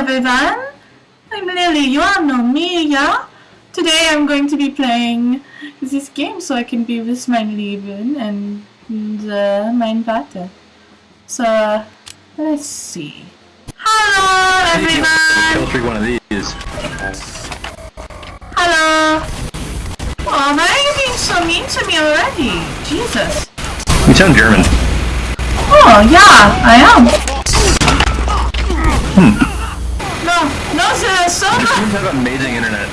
everyone! I'm Lily, you all know me, yeah? Today I'm going to be playing this game so I can be with my Leben and uh, mein Vater. So, let's see. Hello everyone! Kill tree one of these. Hello! Oh, why are you being so mean to me already? Jesus. You sound German. Oh, yeah, I am. Hmm. No, no, there's so You much. seem to have amazing internet.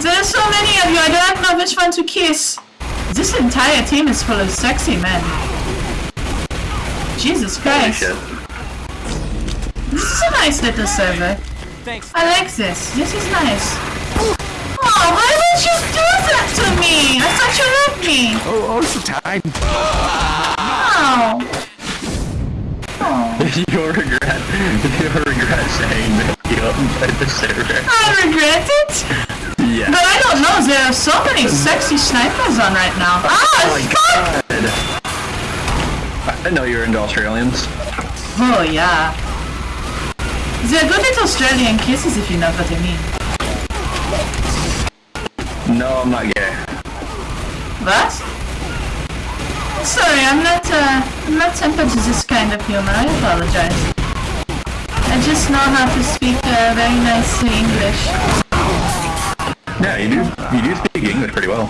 There's so many of you, I don't know which one to kiss. This entire team is full of sexy men. Jesus Christ. This is a nice little server. Thanks. I like this. This is nice. Oh, why would you do that to me? I thought you loved me. Oh, oh, so time. Oh. Oh. You'll regret. You'll regret saying that you uploaded the server. I regret it. Yeah. But I don't know, there are so many sexy snipers on right now. Oh Ah, my fuck! god. I know you're into Australians. Oh, yeah. They're good little Australian kisses if you know what I mean. No, I'm not gay. What? Sorry, I'm not, uh, I'm not tempered to this kind of humor, I apologize. I just know how to speak, uh, very nicely English. Yeah, you do. You do speak English pretty well.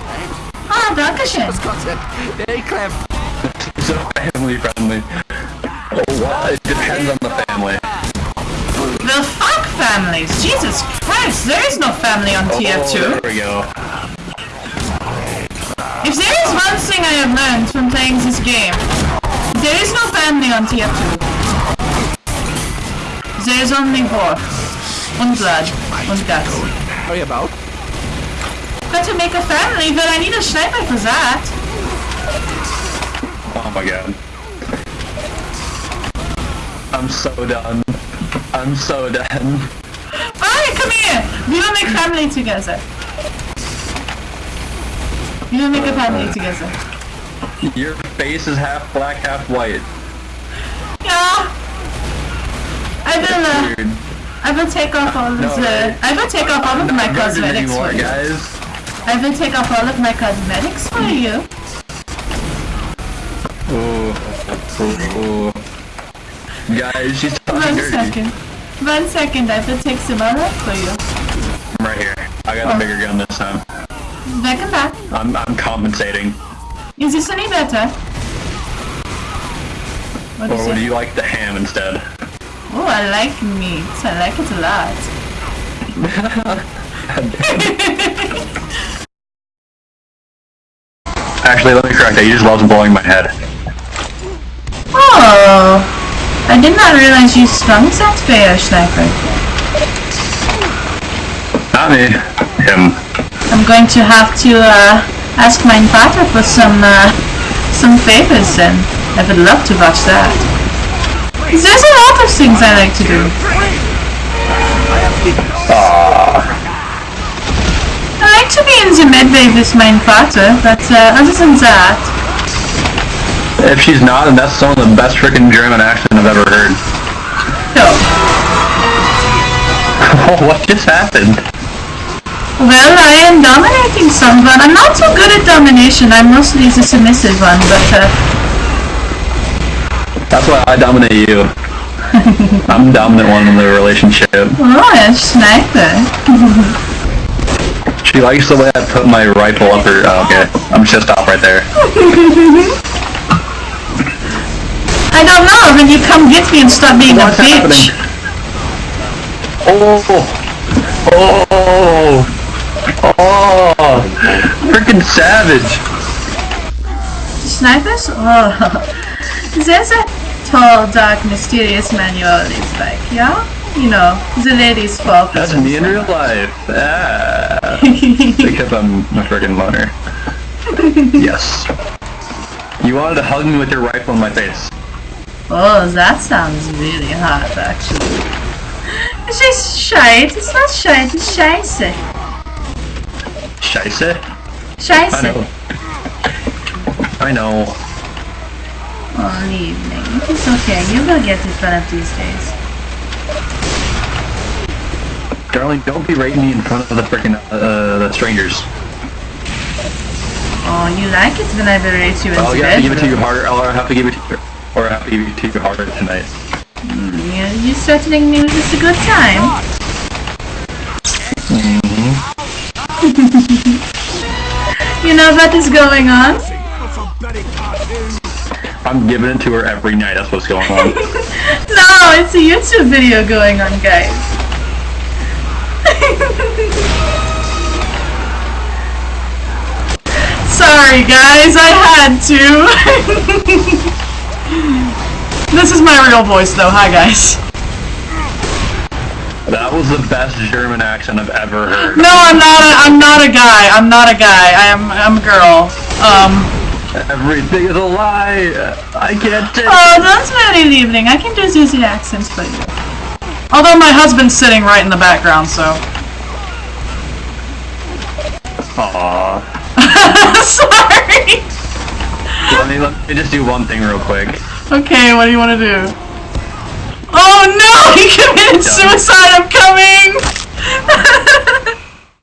Ah, dankeschön. Content. Very clever. So family friendly. Oh, what? It depends on the family. The fuck families? Jesus Christ, there is no family on Oh, TF2. there we go. If there is one thing I have learned from playing this game, there is no family on TF2. There is only war. And blood. And guts. Sorry about. But to make a family, but I need a sniper for that. Oh my god. I'm so done. I'm so done. Alright, come here! We will make family together. We will make a family together. Your face is half black, half white. Yeah! I will, uh. I will take off all of No, the. I will take off all of my cosmetics anymore, for you. guys. I will take off all of my cosmetics for you. Oh, oh, Ooh. Guys, she's talking One dirty. second. One second, I will take some that for you. I'm right here. I got a bigger gun this time. Welcome back. I'm, I'm compensating. Is this any better? What Or would it? you like the ham instead? Oh, I like meat. I like it a lot. Actually, let me correct that. You just loves blowing my head. Oh, I did not realize you strung that fair sniper. Not me. Him. I'm going to have to uh, ask my father for some uh, some favors and I would love to watch that. There's a lot of things I like to do. I like to be in the medway with my father, but uh, other than that, If she's not, then that's some of the best freaking German accent I've ever heard. no. What just happened? Well, I am dominating someone. I'm not so good at domination. I'm mostly the submissive one, but uh, That's why I dominate you. I'm the dominant one in the relationship. oh, a sniper. She likes the way I put my rifle up her. Oh, okay. I'm just stop right there. I don't know. When you come get me and stop being What's a bitch. happening? Oh! Oh! Oh! Freaking savage! Snipers? Oh, there's a tall, dark, mysterious man you always like, yeah? You know, the ladies fall for That's me in real life. Ah. Because I'm a freaking loner. Yes. You wanted to hug me with your rifle in my face. Oh, that sounds really hot, actually. It's just shite. It's not shite, it's scheisse. Scheisse? I know. I know. Oh, evening. It's okay. You will get it one of these days. Darling, don't be rating me in front of the freaking uh, uh, the strangers. Oh, you like it when I berate you in I'll the have to give it to you harder, or I have to give it to you, or I have to give it to you harder tonight. Hmm, you, you threatening me with just a good time? Mm-hmm. you know what is going on? I'm giving it to her every night. That's what's going on. No, it's a YouTube video going on, guys. Sorry, guys, I had to. this is my real voice, though. Hi, guys. That was the best German accent I've ever heard. No, I'm not. A, I'm not a guy. I'm not a guy. I am. I'm a girl. Um. Everything is a lie. I can't take. Oh, that's very evening. I can do Susie accents for you. Although my husband's sitting right in the background, so. Aww. Sorry. Let me let me just do one thing real quick. Okay, what do you want to do? Oh no! He committed suicide! I'm coming!